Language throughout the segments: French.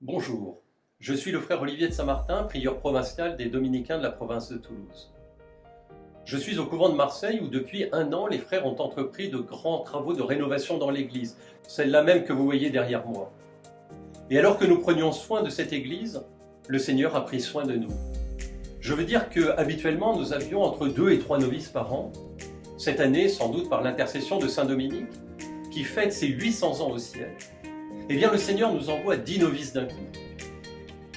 Bonjour, je suis le frère Olivier de Saint-Martin, prieur provincial des Dominicains de la province de Toulouse. Je suis au couvent de Marseille où depuis un an, les frères ont entrepris de grands travaux de rénovation dans l'église, celle-là même que vous voyez derrière moi. Et alors que nous prenions soin de cette église, le Seigneur a pris soin de nous. Je veux dire que habituellement nous avions entre deux et trois novices par an. Cette année, sans doute par l'intercession de Saint Dominique, qui fête ses 800 ans au ciel, eh bien le Seigneur nous envoie dix novices d'un coup.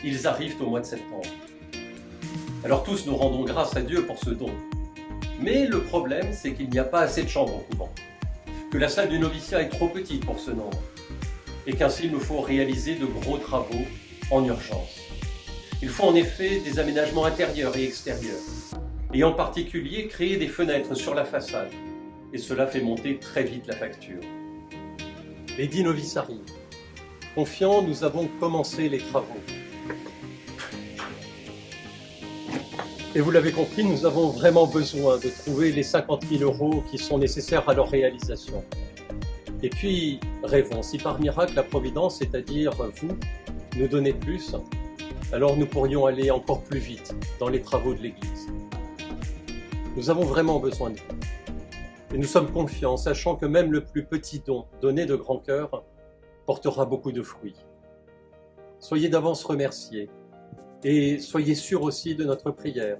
Ils arrivent au mois de septembre. Alors tous nous rendons grâce à Dieu pour ce don. Mais le problème, c'est qu'il n'y a pas assez de chambres au couvent, que la salle du noviciat est trop petite pour ce nombre, et qu'ainsi il nous faut réaliser de gros travaux en urgence. Il faut en effet des aménagements intérieurs et extérieurs, et en particulier créer des fenêtres sur la façade, et cela fait monter très vite la facture. Les dix novices arrivent. Confiants, nous avons commencé les travaux. Et vous l'avez compris, nous avons vraiment besoin de trouver les 50 000 euros qui sont nécessaires à leur réalisation. Et puis, rêvons, si par miracle la Providence, c'est-à-dire vous, nous donnez plus, alors nous pourrions aller encore plus vite dans les travaux de l'Église. Nous avons vraiment besoin de vous. Et nous sommes confiants, sachant que même le plus petit don donné de grand cœur portera beaucoup de fruits. Soyez d'avance remerciés et soyez sûrs aussi de notre prière,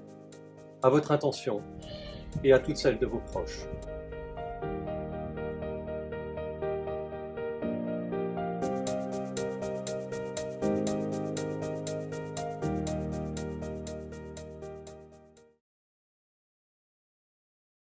à votre intention et à toutes celles de vos proches.